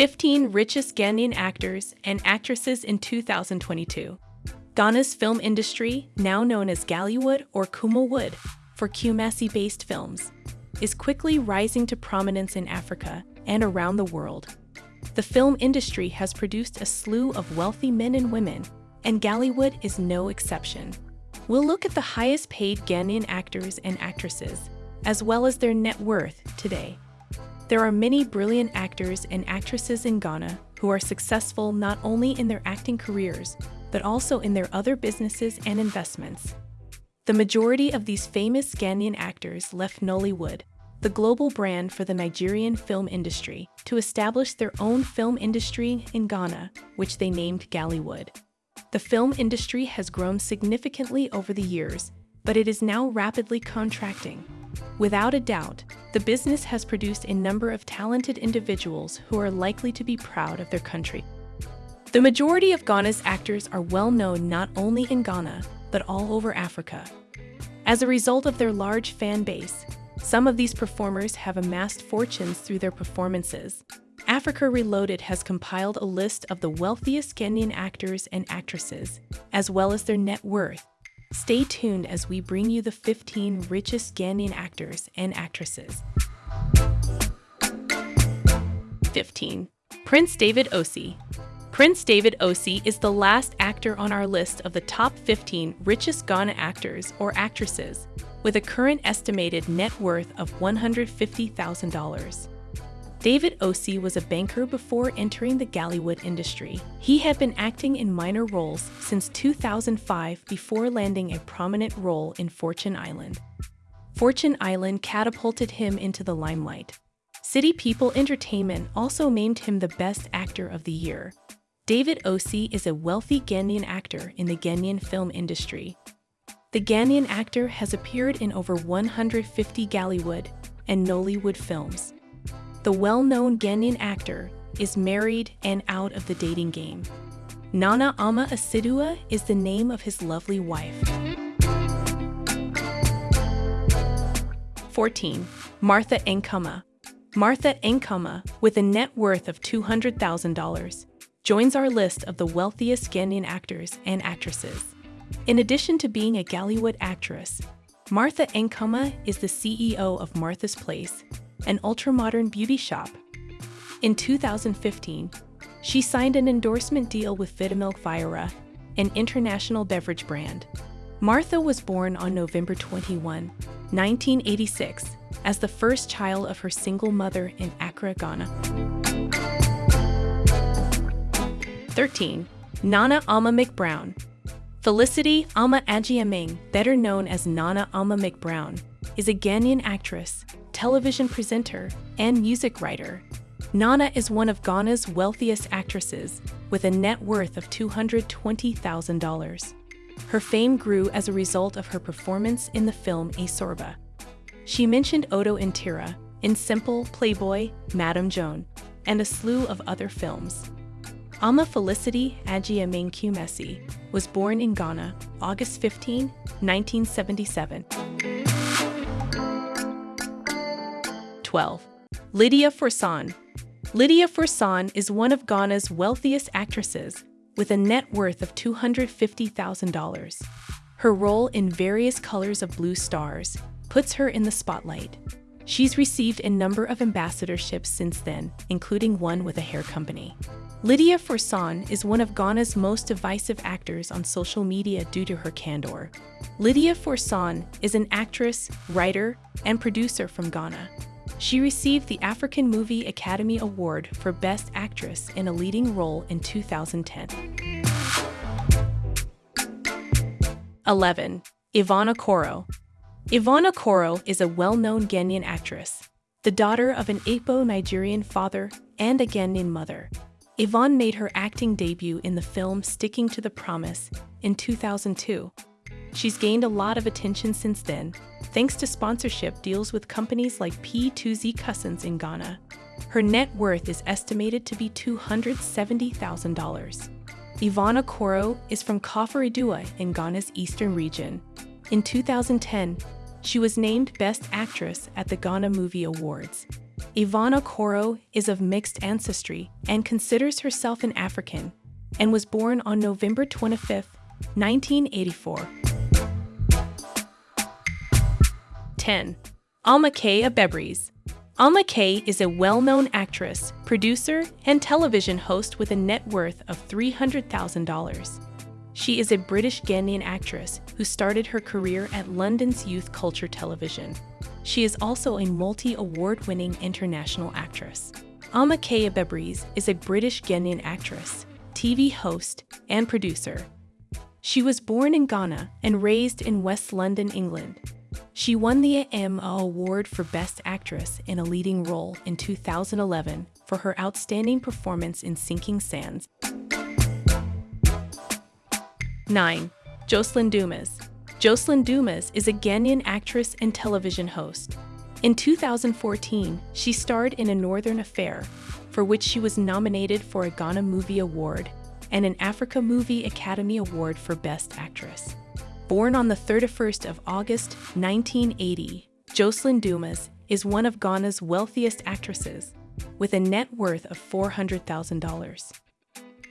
15 richest Ghanaian actors and actresses in 2022. Ghana's film industry, now known as Gallywood or Kumawood for Kumasi-based films, is quickly rising to prominence in Africa and around the world. The film industry has produced a slew of wealthy men and women, and Gallywood is no exception. We'll look at the highest paid Ghanaian actors and actresses, as well as their net worth today. There are many brilliant actors and actresses in Ghana who are successful not only in their acting careers, but also in their other businesses and investments. The majority of these famous Ghanaian actors left Nollywood, the global brand for the Nigerian film industry, to establish their own film industry in Ghana, which they named Gallywood. The film industry has grown significantly over the years, but it is now rapidly contracting. Without a doubt, the business has produced a number of talented individuals who are likely to be proud of their country. The majority of Ghana's actors are well known not only in Ghana, but all over Africa. As a result of their large fan base, some of these performers have amassed fortunes through their performances. Africa Reloaded has compiled a list of the wealthiest Ghanaian actors and actresses, as well as their net worth, Stay tuned as we bring you the 15 richest Ghanaian actors and actresses. 15. Prince David Osei. Prince David Osei is the last actor on our list of the top 15 richest Ghana actors or actresses, with a current estimated net worth of $150,000. David Osei was a banker before entering the Gallywood industry. He had been acting in minor roles since 2005 before landing a prominent role in Fortune Island. Fortune Island catapulted him into the limelight. City People Entertainment also named him the Best Actor of the Year. David Osei is a wealthy Ghanaian actor in the Ghanaian film industry. The Ghanaian actor has appeared in over 150 Gallywood and Nollywood films. The well-known Ghanaian actor is married and out of the dating game. Nana Ama Asidua is the name of his lovely wife. 14. Martha Ankomah. Martha Ankomah, with a net worth of $200,000, joins our list of the wealthiest Ghanaian actors and actresses. In addition to being a Gallywood actress, Martha Ankomah is the CEO of Martha's Place, an ultra-modern beauty shop. In 2015, she signed an endorsement deal with Vitamilk Vira, an international beverage brand. Martha was born on November 21, 1986, as the first child of her single mother in Accra, Ghana. 13. Nana Ama McBrown. Felicity Ama Agyeman, better known as Nana Ama McBrown, is a Ghanaian actress, television presenter, and music writer. Nana is one of Ghana's wealthiest actresses, with a net worth of $220,000. Her fame grew as a result of her performance in the film A Sorba. She mentioned Odo Intira in Simple, Playboy, Madame Joan, and a slew of other films. Ama Felicity Agyeman Kumasi was born in Ghana, August 15, 1977. 12. Lydia Forson. Lydia Forson is one of Ghana's wealthiest actresses, with a net worth of $250,000. Her role in various colors of blue stars puts her in the spotlight. She's received a number of ambassadorships since then, including one with a hair company. Lydia Forson is one of Ghana's most divisive actors on social media due to her candor. Lydia Forson is an actress, writer, and producer from Ghana. She received the African Movie Academy Award for Best Actress in a Leading Role in 2010. 11. Yvonne Okoro. Yvonne Okoro is a well-known Ghanaian actress, the daughter of an Igbo Nigerian father and a Ghanaian mother. Yvonne made her acting debut in the film Sticking to the Promise in 2002. She's gained a lot of attention since then, thanks to sponsorship deals with companies like P2Z Cousins in Ghana. Her net worth is estimated to be $270,000. Ivana Okoro is from Koforidua in Ghana's eastern region. In 2010, she was named Best Actress at the Ghana Movie Awards. Ivana Koro is of mixed ancestry and considers herself an African and was born on November 25, 1984. 10. Ama K. Abebrese. Ama K is a well-known actress, producer, and television host with a net worth of $300,000. She is a British Ghanaian actress who started her career at London's Youth Culture Television. She is also a multi-award winning international actress. Ama K. Abebrese is a British Ghanaian actress, TV host, and producer. She was born in Ghana and raised in West London, England. She won the Emma Award for Best Actress in a Leading Role in 2011 for her outstanding performance in Sinking Sands. 9. Jocelyn Dumas. Jocelyn Dumas is a Ghanaian actress and television host. In 2014, she starred in A Northern Affair, for which she was nominated for a Ghana Movie Award and an Africa Movie Academy Award for Best Actress. Born on the 31st of August 1980, Jocelyn Dumas is one of Ghana's wealthiest actresses, with a net worth of $400,000.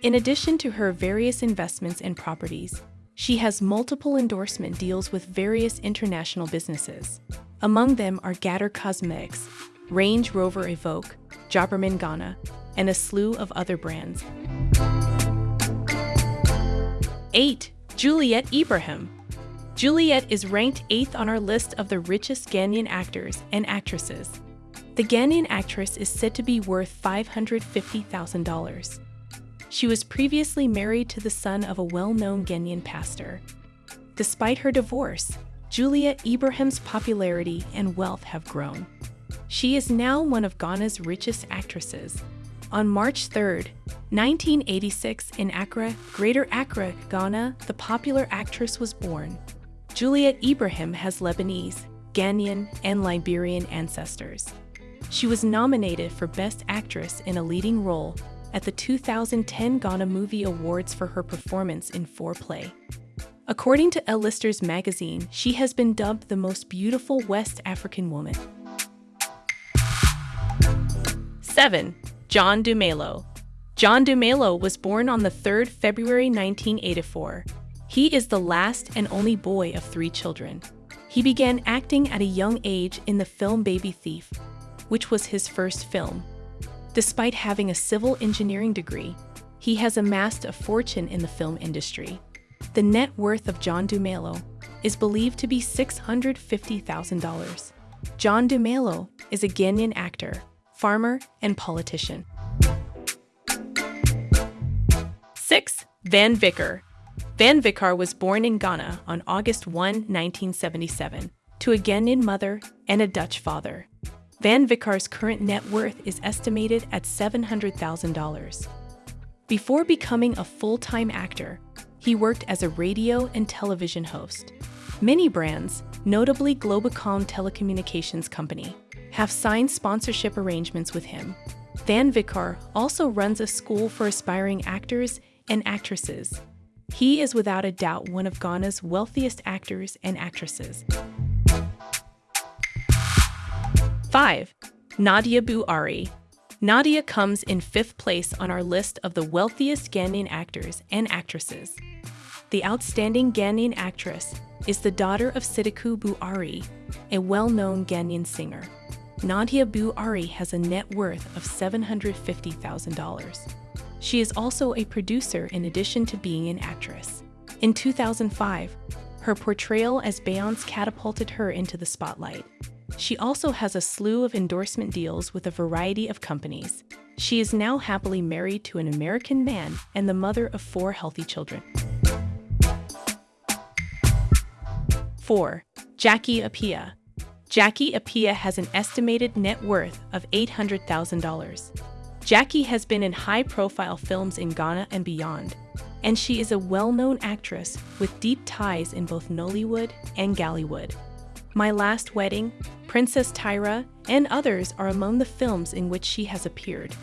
In addition to her various investments and properties, she has multiple endorsement deals with various international businesses. Among them are Gator Cosmetics, Range Rover Evoque, Jobberman Ghana, and a slew of other brands. 8. Juliet Ibrahim. Juliet is ranked 8th on our list of the richest Ghanaian actors and actresses. The Ghanaian actress is said to be worth $550,000. She was previously married to the son of a well-known Ghanaian pastor. Despite her divorce, Juliet Ibrahim's popularity and wealth have grown. She is now one of Ghana's richest actresses. On March 3, 1986, in Accra, Greater Accra, Ghana, the popular actress was born. Juliet Ibrahim has Lebanese, Ghanaian, and Liberian ancestors. She was nominated for Best Actress in a Leading Role at the 2010 Ghana Movie Awards for her performance in Foreplay. According to Elle Lister's magazine, she has been dubbed the most beautiful West African woman. 7. John Dumelo. John Dumelo was born on the 3rd February 1984. He is the last and only boy of three children. He began acting at a young age in the film Baby Thief, which was his first film. Despite having a civil engineering degree, he has amassed a fortune in the film industry. The net worth of John Dumelo is believed to be $650,000. John Dumelo is a Ghanaian actor, farmer, and politician. 6. Van Vicker. Van Vicker was born in Ghana on August 1, 1977, to a Ghanaian mother and a Dutch father. Van Vicker's current net worth is estimated at $700,000. Before becoming a full-time actor, he worked as a radio and television host. Many brands, notably Globacom Telecommunications Company, have signed sponsorship arrangements with him. Van Vicker also runs a school for aspiring actors and actresses. He is without a doubt one of Ghana's wealthiest actors and actresses. 5. Nadia Buhari. Nadia comes in fifth place on our list of the wealthiest Ghanaian actors and actresses. The outstanding Ghanaian actress is the daughter of Sidikou Buhari, a well-known Ghanaian singer. Nadia Buhari has a net worth of $750,000. She is also a producer in addition to being an actress. In 2005, her portrayal as Beyonce catapulted her into the spotlight. She also has a slew of endorsement deals with a variety of companies. She is now happily married to an American man and the mother of four healthy children. 4. Jackie Appiah. Jackie Appiah has an estimated net worth of $800,000. Jackie has been in high-profile films in Ghana and beyond, and she is a well-known actress with deep ties in both Nollywood and Gallywood. My Last Wedding, Princess Tyra, and others are among the films in which she has appeared.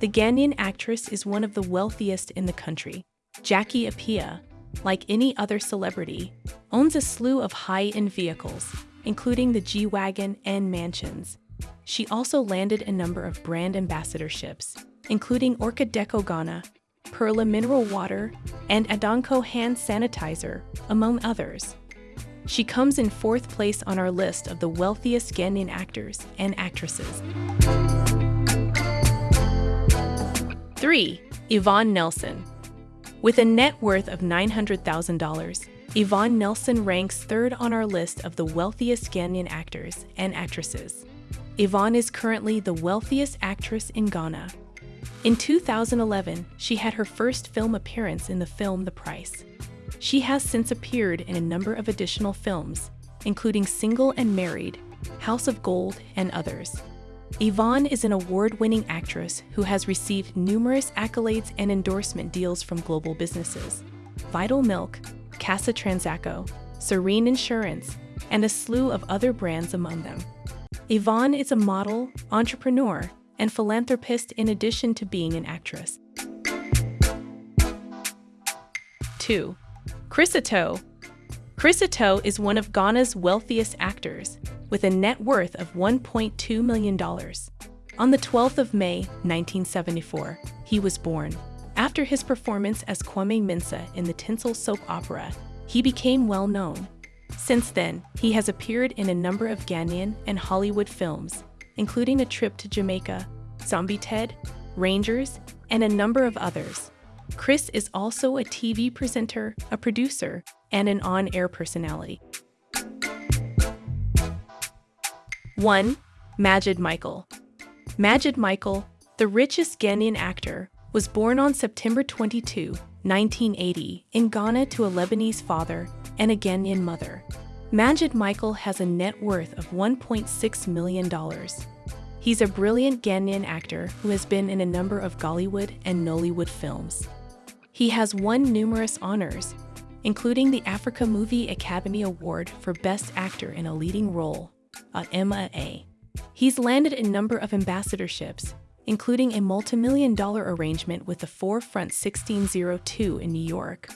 The Ghanaian actress is one of the wealthiest in the country. Jackie Appiah, like any other celebrity, owns a slew of high-end vehicles, including the G-Wagon and mansions. She also landed a number of brand ambassadorships, including Orca Deco Ghana, Perla Mineral Water, and Adanko Hand Sanitizer, among others. She comes in fourth place on our list of the wealthiest Ghanaian actors and actresses. 3. Yvonne Nelson With a net worth of $900,000, Yvonne Nelson ranks third on our list of the wealthiest Ghanaian actors and actresses. Yvonne is currently the wealthiest actress in Ghana. In 2011, she had her first film appearance in the film The Price. She has since appeared in a number of additional films, including Single and Married, House of Gold, and others. Yvonne is an award-winning actress who has received numerous accolades and endorsement deals from global businesses. Vital Milk, Casa Transaco, Serene Insurance, and a slew of other brands among them. Yvonne is a model, entrepreneur, and philanthropist in addition to being an actress. 2. Chris Attoh Chris Attoh is one of Ghana's wealthiest actors, with a net worth of $1.2 million. On the 12th of May, 1974, he was born. After his performance as Kwame Mensah in the tinsel soap opera, he became well known. Since then, he has appeared in a number of Ghanaian and Hollywood films, including A Trip to Jamaica, Zombie Ted, Rangers, and a number of others. Chris is also a TV presenter, a producer, and an on-air personality. 1. Majid Michael Majid Michael, the richest Ghanaian actor, was born on September 22, 1980, in Ghana to a Lebanese father and a Ghanaian mother. Majid Michael has a net worth of $1.6 million. He's a brilliant Ghanaian actor who has been in a number of Gollywood and Nollywood films. He has won numerous honors, including the Africa Movie Academy Award for Best Actor in a Leading Role uh, at MAA. He's landed a number of ambassadorships, including a multi-million dollar arrangement with the Forefront 1602 in New York.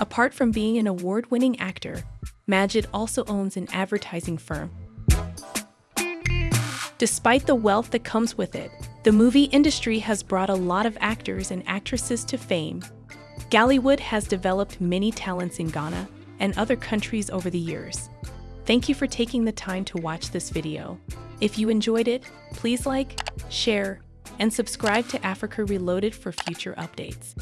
Apart from being an award-winning actor, Majid also owns an advertising firm. Despite the wealth that comes with it, the movie industry has brought a lot of actors and actresses to fame. Gollywood has developed many talents in Ghana and other countries over the years. Thank you for taking the time to watch this video. If you enjoyed it, please like, share, and subscribe to Africa Reloaded for future updates.